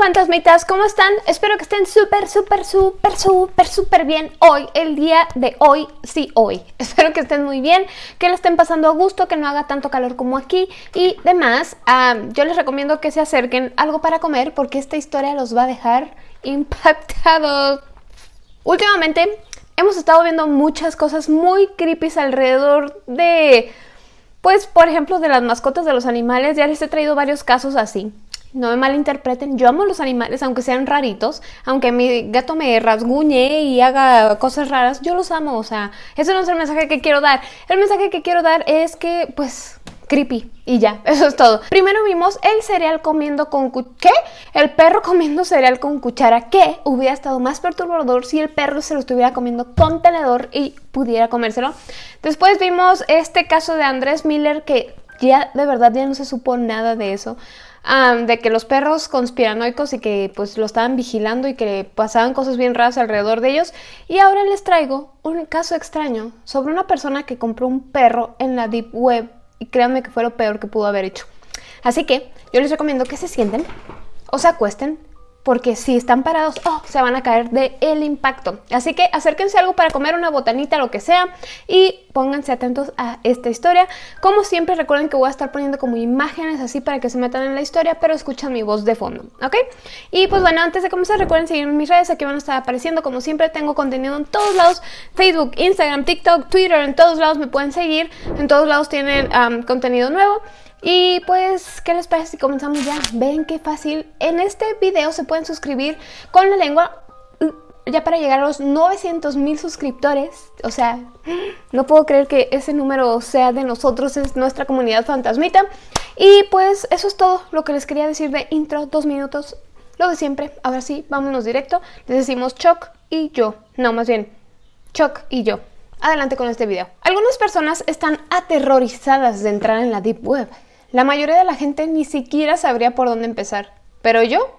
fantasmitas, ¿cómo están? Espero que estén súper, súper, súper, súper, súper bien hoy, el día de hoy, sí, hoy. Espero que estén muy bien, que le estén pasando a gusto, que no haga tanto calor como aquí y demás. Yo les recomiendo que se acerquen algo para comer porque esta historia los va a dejar impactados. Últimamente hemos estado viendo muchas cosas muy creepy alrededor de... Pues, por ejemplo, de las mascotas de los animales, ya les he traído varios casos así. No me malinterpreten, yo amo los animales, aunque sean raritos, aunque mi gato me rasguñe y haga cosas raras, yo los amo, o sea, eso no es el mensaje que quiero dar. El mensaje que quiero dar es que, pues, creepy y ya, eso es todo. Primero vimos el cereal comiendo con ¿qué? El perro comiendo cereal con cuchara, que hubiera estado más perturbador si el perro se lo estuviera comiendo con tenedor y pudiera comérselo. Después vimos este caso de Andrés Miller que ya de verdad ya no se supo nada de eso de que los perros conspiranoicos y que pues lo estaban vigilando y que pasaban cosas bien raras alrededor de ellos. Y ahora les traigo un caso extraño sobre una persona que compró un perro en la Deep Web y créanme que fue lo peor que pudo haber hecho. Así que yo les recomiendo que se sienten o se acuesten porque si están parados, oh, se van a caer de el impacto. Así que acérquense algo para comer una botanita, lo que sea, y pónganse atentos a esta historia. Como siempre, recuerden que voy a estar poniendo como imágenes así para que se metan en la historia, pero escuchan mi voz de fondo, ¿ok? Y pues bueno, antes de comenzar, recuerden seguirme en mis redes, aquí van a estar apareciendo. Como siempre, tengo contenido en todos lados, Facebook, Instagram, TikTok, Twitter, en todos lados me pueden seguir, en todos lados tienen contenido nuevo. Y pues, ¿qué les parece si comenzamos ya? Ven qué fácil. En este video se pueden suscribir con la lengua uh, ya para llegar a los 900 mil suscriptores. O sea, no puedo creer que ese número sea de nosotros, es nuestra comunidad fantasmita. Y pues eso es todo lo que les quería decir de intro, dos minutos, lo de siempre. Ahora sí, vámonos directo. Les decimos Choc y yo. No, más bien, Choc y yo. Adelante con este video. Algunas personas están aterrorizadas de entrar en la Deep Web. La mayoría de la gente ni siquiera sabría por dónde empezar. Pero yo,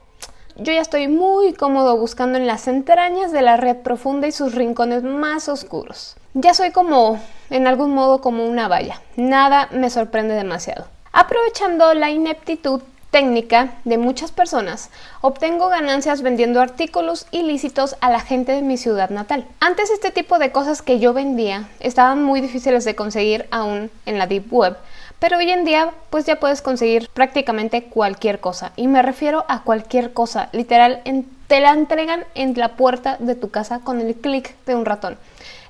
yo ya estoy muy cómodo buscando en las entrañas de la red profunda y sus rincones más oscuros. Ya soy como, en algún modo, como una valla. Nada me sorprende demasiado. Aprovechando la ineptitud técnica de muchas personas, obtengo ganancias vendiendo artículos ilícitos a la gente de mi ciudad natal. Antes este tipo de cosas que yo vendía estaban muy difíciles de conseguir aún en la Deep Web, pero hoy en día pues ya puedes conseguir prácticamente cualquier cosa. Y me refiero a cualquier cosa. Literal, te la entregan en la puerta de tu casa con el clic de un ratón.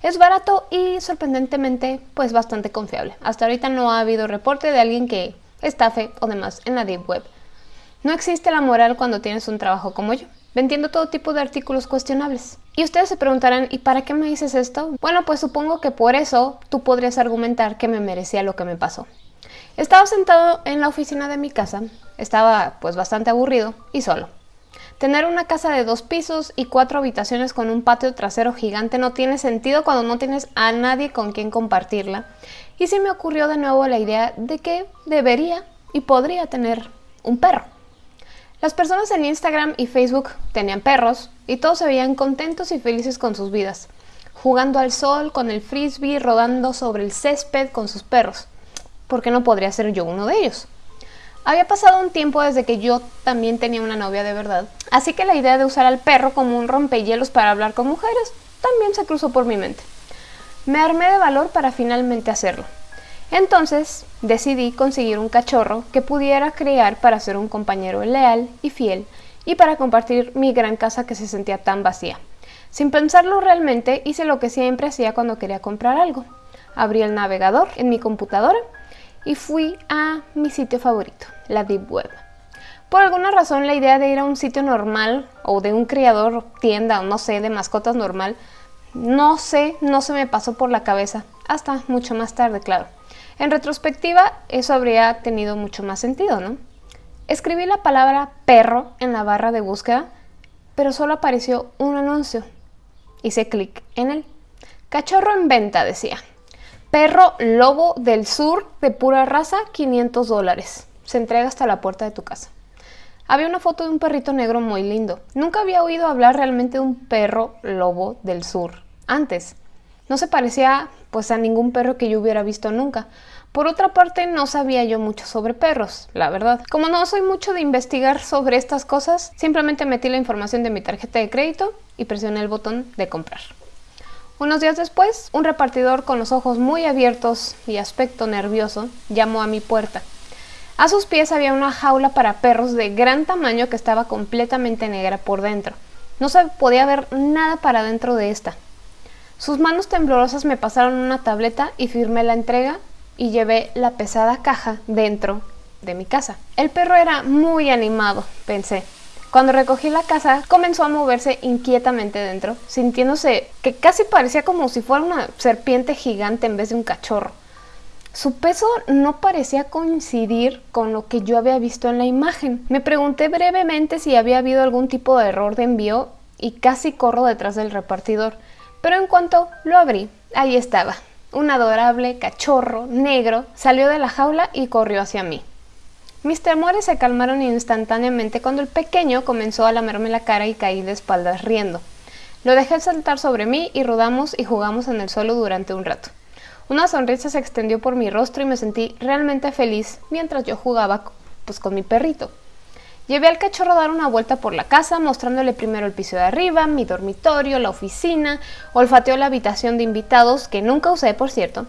Es barato y sorprendentemente pues bastante confiable. Hasta ahorita no ha habido reporte de alguien que estafe o demás en la Deep Web. No existe la moral cuando tienes un trabajo como yo, vendiendo todo tipo de artículos cuestionables. Y ustedes se preguntarán, ¿y para qué me dices esto? Bueno, pues supongo que por eso tú podrías argumentar que me merecía lo que me pasó. Estaba sentado en la oficina de mi casa, estaba pues bastante aburrido y solo. Tener una casa de dos pisos y cuatro habitaciones con un patio trasero gigante no tiene sentido cuando no tienes a nadie con quien compartirla. Y se me ocurrió de nuevo la idea de que debería y podría tener un perro. Las personas en Instagram y Facebook tenían perros y todos se veían contentos y felices con sus vidas, jugando al sol, con el frisbee, rodando sobre el césped con sus perros. ¿Por qué no podría ser yo uno de ellos? Había pasado un tiempo desde que yo también tenía una novia de verdad, así que la idea de usar al perro como un rompehielos para hablar con mujeres también se cruzó por mi mente. Me armé de valor para finalmente hacerlo. Entonces decidí conseguir un cachorro que pudiera criar para ser un compañero leal y fiel y para compartir mi gran casa que se sentía tan vacía. Sin pensarlo realmente hice lo que siempre hacía cuando quería comprar algo. Abrí el navegador en mi computadora y fui a mi sitio favorito, la Deep Web. Por alguna razón la idea de ir a un sitio normal o de un criador, tienda o no sé, de mascotas normal, no sé, no se me pasó por la cabeza, hasta mucho más tarde, claro. En retrospectiva, eso habría tenido mucho más sentido, ¿no? Escribí la palabra perro en la barra de búsqueda, pero solo apareció un anuncio. Hice clic en él. Cachorro en venta, decía. Perro lobo del sur de pura raza, 500 dólares. Se entrega hasta la puerta de tu casa. Había una foto de un perrito negro muy lindo. Nunca había oído hablar realmente de un perro lobo del sur antes. No se parecía pues a ningún perro que yo hubiera visto nunca. Por otra parte, no sabía yo mucho sobre perros, la verdad. Como no soy mucho de investigar sobre estas cosas, simplemente metí la información de mi tarjeta de crédito y presioné el botón de comprar. Unos días después, un repartidor con los ojos muy abiertos y aspecto nervioso llamó a mi puerta. A sus pies había una jaula para perros de gran tamaño que estaba completamente negra por dentro. No se podía ver nada para dentro de esta. Sus manos temblorosas me pasaron una tableta y firmé la entrega y llevé la pesada caja dentro de mi casa. El perro era muy animado, pensé. Cuando recogí la casa, comenzó a moverse inquietamente dentro, sintiéndose que casi parecía como si fuera una serpiente gigante en vez de un cachorro. Su peso no parecía coincidir con lo que yo había visto en la imagen. Me pregunté brevemente si había habido algún tipo de error de envío y casi corro detrás del repartidor. Pero en cuanto lo abrí, ahí estaba, un adorable cachorro negro salió de la jaula y corrió hacia mí. Mis temores se calmaron instantáneamente cuando el pequeño comenzó a lamerme la cara y caí de espaldas riendo. Lo dejé saltar sobre mí y rodamos y jugamos en el suelo durante un rato. Una sonrisa se extendió por mi rostro y me sentí realmente feliz mientras yo jugaba pues, con mi perrito. Llevé al cachorro dar una vuelta por la casa, mostrándole primero el piso de arriba, mi dormitorio, la oficina, olfateó la habitación de invitados, que nunca usé por cierto,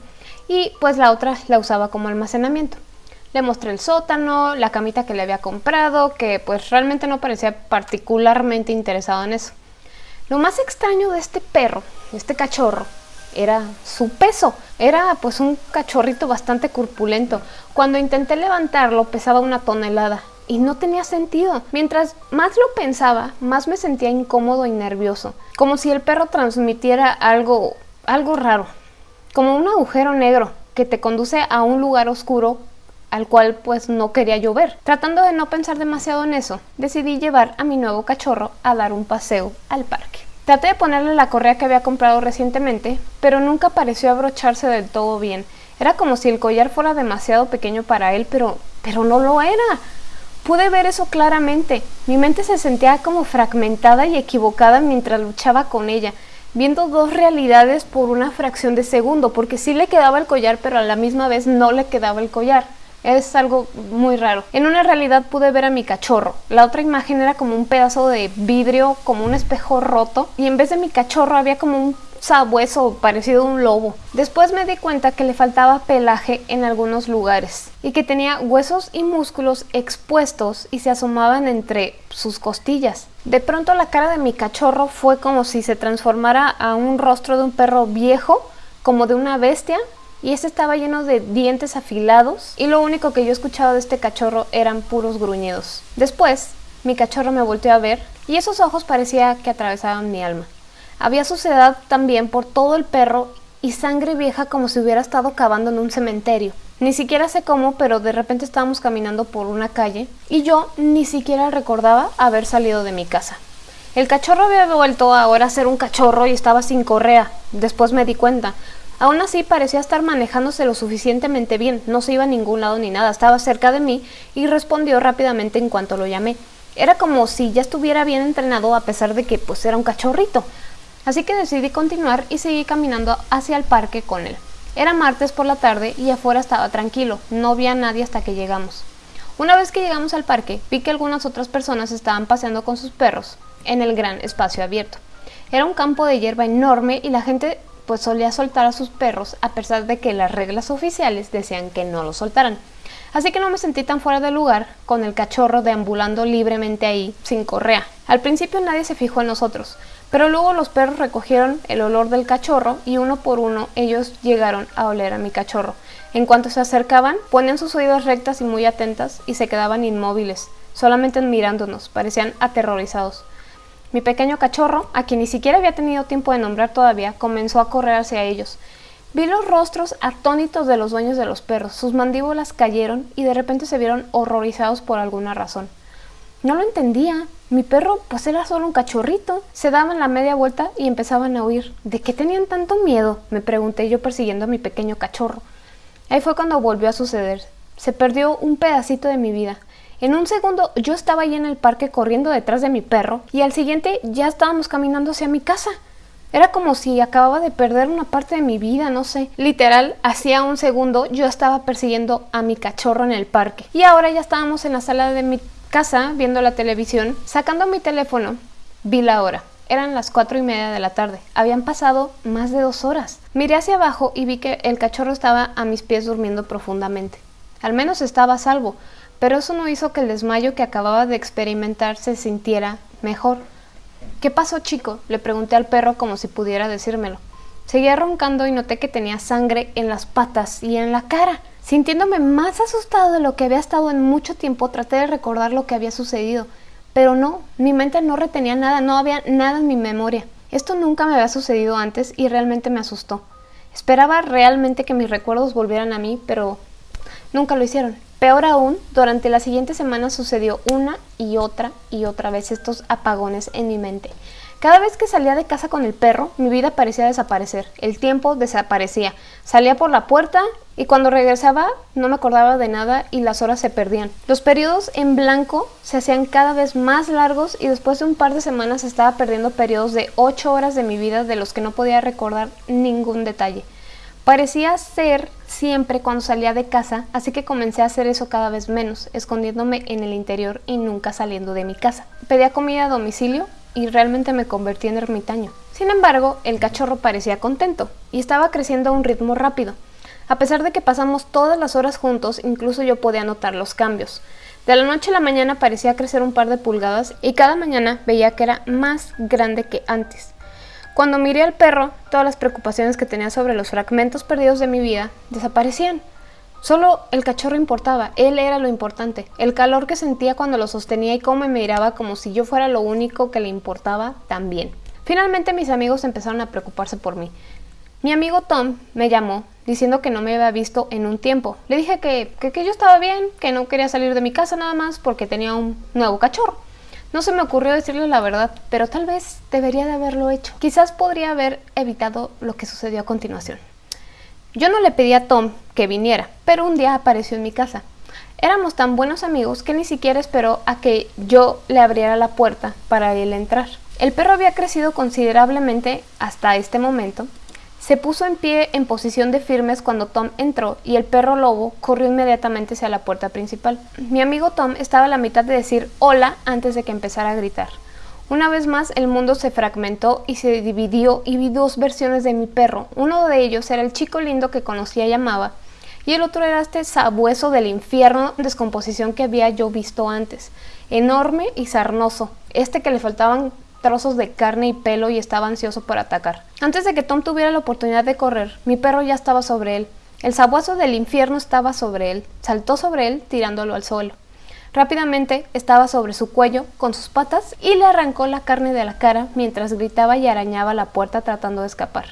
y pues la otra la usaba como almacenamiento. Le mostré el sótano, la camita que le había comprado, que pues realmente no parecía particularmente interesado en eso. Lo más extraño de este perro, este cachorro, era su peso. Era pues un cachorrito bastante corpulento. Cuando intenté levantarlo pesaba una tonelada y no tenía sentido. Mientras más lo pensaba, más me sentía incómodo y nervioso, como si el perro transmitiera algo, algo raro, como un agujero negro que te conduce a un lugar oscuro al cual pues no quería llover. Tratando de no pensar demasiado en eso, decidí llevar a mi nuevo cachorro a dar un paseo al parque. Traté de ponerle la correa que había comprado recientemente, pero nunca pareció abrocharse del todo bien. Era como si el collar fuera demasiado pequeño para él, pero, pero no lo era. Pude ver eso claramente. Mi mente se sentía como fragmentada y equivocada mientras luchaba con ella, viendo dos realidades por una fracción de segundo, porque sí le quedaba el collar, pero a la misma vez no le quedaba el collar. Es algo muy raro. En una realidad pude ver a mi cachorro. La otra imagen era como un pedazo de vidrio, como un espejo roto. Y en vez de mi cachorro había como un sabueso parecido a un lobo. Después me di cuenta que le faltaba pelaje en algunos lugares y que tenía huesos y músculos expuestos y se asomaban entre sus costillas. De pronto la cara de mi cachorro fue como si se transformara a un rostro de un perro viejo, como de una bestia, y este estaba lleno de dientes afilados y lo único que yo escuchaba de este cachorro eran puros gruñidos. Después, mi cachorro me volteó a ver y esos ojos parecía que atravesaban mi alma. Había suciedad también por todo el perro y sangre vieja como si hubiera estado cavando en un cementerio. Ni siquiera sé cómo, pero de repente estábamos caminando por una calle y yo ni siquiera recordaba haber salido de mi casa. El cachorro había vuelto ahora a ser un cachorro y estaba sin correa. Después me di cuenta. Aún así parecía estar manejándose lo suficientemente bien, no se iba a ningún lado ni nada, estaba cerca de mí y respondió rápidamente en cuanto lo llamé. Era como si ya estuviera bien entrenado a pesar de que pues era un cachorrito. Así que decidí continuar y seguí caminando hacia el parque con él. Era martes por la tarde y afuera estaba tranquilo, no había nadie hasta que llegamos. Una vez que llegamos al parque, vi que algunas otras personas estaban paseando con sus perros en el gran espacio abierto. Era un campo de hierba enorme y la gente pues solía soltar a sus perros a pesar de que las reglas oficiales decían que no los soltaran. Así que no me sentí tan fuera de lugar con el cachorro deambulando libremente ahí sin correa. Al principio nadie se fijó en nosotros, pero luego los perros recogieron el olor del cachorro y uno por uno ellos llegaron a oler a mi cachorro. En cuanto se acercaban, ponían sus oídos rectas y muy atentas y se quedaban inmóviles, solamente mirándonos, parecían aterrorizados. Mi pequeño cachorro, a quien ni siquiera había tenido tiempo de nombrar todavía, comenzó a correr hacia ellos. Vi los rostros atónitos de los dueños de los perros, sus mandíbulas cayeron y de repente se vieron horrorizados por alguna razón. No lo entendía. Mi perro pues era solo un cachorrito. Se daban la media vuelta y empezaban a huir. ¿De qué tenían tanto miedo? Me pregunté yo persiguiendo a mi pequeño cachorro. Ahí fue cuando volvió a suceder. Se perdió un pedacito de mi vida. En un segundo yo estaba ahí en el parque corriendo detrás de mi perro y al siguiente ya estábamos caminando hacia mi casa. Era como si acababa de perder una parte de mi vida, no sé. Literal, hacía un segundo yo estaba persiguiendo a mi cachorro en el parque. Y ahora ya estábamos en la sala de mi casa viendo la televisión. Sacando mi teléfono, vi la hora. Eran las cuatro y media de la tarde. Habían pasado más de dos horas. Miré hacia abajo y vi que el cachorro estaba a mis pies durmiendo profundamente. Al menos estaba a salvo, pero eso no hizo que el desmayo que acababa de experimentar se sintiera mejor. ¿Qué pasó, chico? Le pregunté al perro como si pudiera decírmelo. Seguía roncando y noté que tenía sangre en las patas y en la cara. Sintiéndome más asustado de lo que había estado en mucho tiempo, traté de recordar lo que había sucedido. Pero no, mi mente no retenía nada, no había nada en mi memoria. Esto nunca me había sucedido antes y realmente me asustó. Esperaba realmente que mis recuerdos volvieran a mí, pero nunca lo hicieron. Peor aún, durante las siguientes semanas sucedió una y otra y otra vez estos apagones en mi mente. Cada vez que salía de casa con el perro, mi vida parecía desaparecer, el tiempo desaparecía. Salía por la puerta y cuando regresaba no me acordaba de nada y las horas se perdían. Los periodos en blanco se hacían cada vez más largos y después de un par de semanas estaba perdiendo periodos de 8 horas de mi vida de los que no podía recordar ningún detalle. Parecía ser siempre cuando salía de casa, así que comencé a hacer eso cada vez menos, escondiéndome en el interior y nunca saliendo de mi casa. Pedía comida a domicilio y realmente me convertí en ermitaño. Sin embargo, el cachorro parecía contento y estaba creciendo a un ritmo rápido. A pesar de que pasamos todas las horas juntos, incluso yo podía notar los cambios. De la noche a la mañana parecía crecer un par de pulgadas y cada mañana veía que era más grande que antes. Cuando miré al perro, todas las preocupaciones que tenía sobre los fragmentos perdidos de mi vida desaparecían. Solo el cachorro importaba, él era lo importante. El calor que sentía cuando lo sostenía y cómo me miraba como si yo fuera lo único que le importaba también. Finalmente mis amigos empezaron a preocuparse por mí. Mi amigo Tom me llamó diciendo que no me había visto en un tiempo. Le dije que, que, que yo estaba bien, que no quería salir de mi casa nada más porque tenía un nuevo cachorro. No se me ocurrió decirle la verdad, pero tal vez debería de haberlo hecho. Quizás podría haber evitado lo que sucedió a continuación. Yo no le pedí a Tom que viniera, pero un día apareció en mi casa. Éramos tan buenos amigos que ni siquiera esperó a que yo le abriera la puerta para él entrar. El perro había crecido considerablemente hasta este momento se puso en pie en posición de firmes cuando Tom entró y el perro lobo corrió inmediatamente hacia la puerta principal. Mi amigo Tom estaba a la mitad de decir hola antes de que empezara a gritar. Una vez más el mundo se fragmentó y se dividió y vi dos versiones de mi perro. Uno de ellos era el chico lindo que conocía y amaba y el otro era este sabueso del infierno descomposición que había yo visto antes. Enorme y sarnoso, este que le faltaban trozos de carne y pelo y estaba ansioso por atacar. Antes de que Tom tuviera la oportunidad de correr, mi perro ya estaba sobre él. El sabueso del infierno estaba sobre él, saltó sobre él tirándolo al suelo. Rápidamente estaba sobre su cuello con sus patas y le arrancó la carne de la cara mientras gritaba y arañaba la puerta tratando de escapar.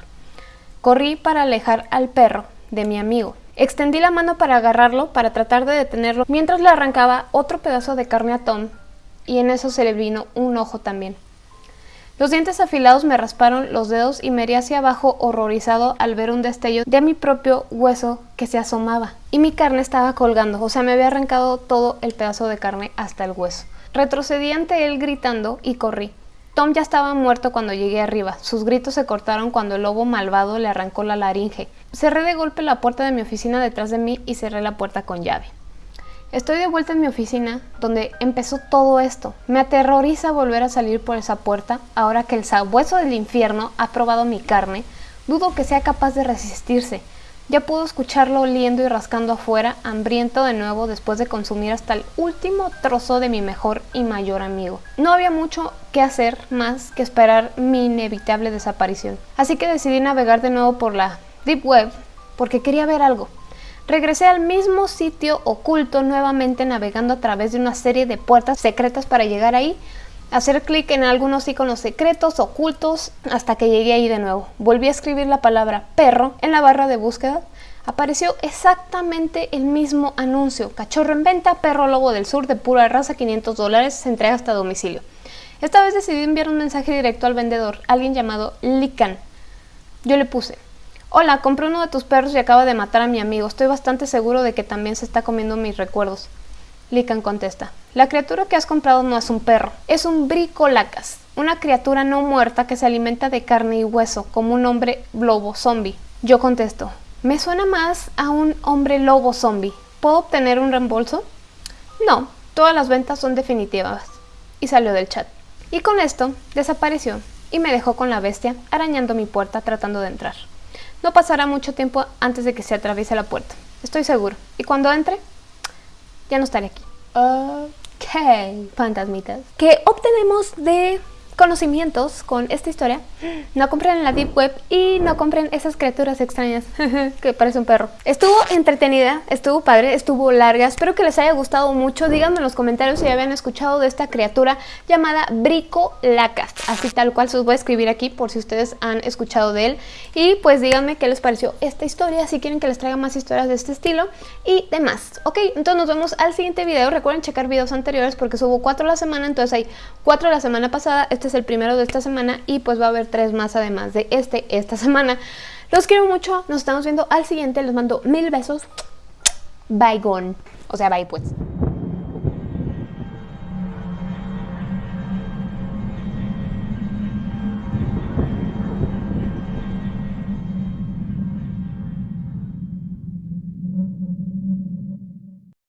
Corrí para alejar al perro de mi amigo. Extendí la mano para agarrarlo para tratar de detenerlo mientras le arrancaba otro pedazo de carne a Tom y en eso se le vino un ojo también. Los dientes afilados me rasparon los dedos y me herí hacia abajo horrorizado al ver un destello de mi propio hueso que se asomaba. Y mi carne estaba colgando, o sea, me había arrancado todo el pedazo de carne hasta el hueso. Retrocedí ante él gritando y corrí. Tom ya estaba muerto cuando llegué arriba. Sus gritos se cortaron cuando el lobo malvado le arrancó la laringe. Cerré de golpe la puerta de mi oficina detrás de mí y cerré la puerta con llave. Estoy de vuelta en mi oficina, donde empezó todo esto. Me aterroriza volver a salir por esa puerta, ahora que el sabueso del infierno ha probado mi carne. Dudo que sea capaz de resistirse. Ya puedo escucharlo oliendo y rascando afuera, hambriento de nuevo después de consumir hasta el último trozo de mi mejor y mayor amigo. No había mucho que hacer más que esperar mi inevitable desaparición. Así que decidí navegar de nuevo por la Deep Web porque quería ver algo. Regresé al mismo sitio oculto nuevamente navegando a través de una serie de puertas secretas para llegar ahí, hacer clic en algunos iconos secretos ocultos hasta que llegué ahí de nuevo. Volví a escribir la palabra perro en la barra de búsqueda. Apareció exactamente el mismo anuncio. Cachorro en venta, perro lobo del sur de pura raza, 500 dólares, se entrega hasta domicilio. Esta vez decidí enviar un mensaje directo al vendedor, alguien llamado Likan. Yo le puse, Hola, compré uno de tus perros y acaba de matar a mi amigo. Estoy bastante seguro de que también se está comiendo mis recuerdos. Lican contesta, la criatura que has comprado no es un perro, es un bricolacas, una criatura no muerta que se alimenta de carne y hueso, como un hombre lobo zombie. Yo contesto, me suena más a un hombre lobo zombie. ¿Puedo obtener un reembolso? No, todas las ventas son definitivas. Y salió del chat. Y con esto desapareció y me dejó con la bestia arañando mi puerta tratando de entrar. No pasará mucho tiempo antes de que se atraviese la puerta, estoy seguro. Y cuando entre, ya no estaré aquí. Ok, fantasmitas. ¿Qué obtenemos de conocimientos con esta historia, no compren en la Deep Web y no compren esas criaturas extrañas que parece un perro. Estuvo entretenida, estuvo padre, estuvo larga, espero que les haya gustado mucho. Díganme en los comentarios si habían escuchado de esta criatura llamada Brico Lacas, así tal cual se los voy a escribir aquí por si ustedes han escuchado de él. Y pues díganme qué les pareció esta historia, si quieren que les traiga más historias de este estilo y demás. Ok, entonces nos vemos al siguiente video. Recuerden checar videos anteriores porque subo cuatro la semana, entonces hay cuatro la semana pasada. Este es el primero de esta semana y pues va a haber tres más además de este esta semana. Los quiero mucho, nos estamos viendo al siguiente, les mando mil besos. Bye gone. O sea, bye pues.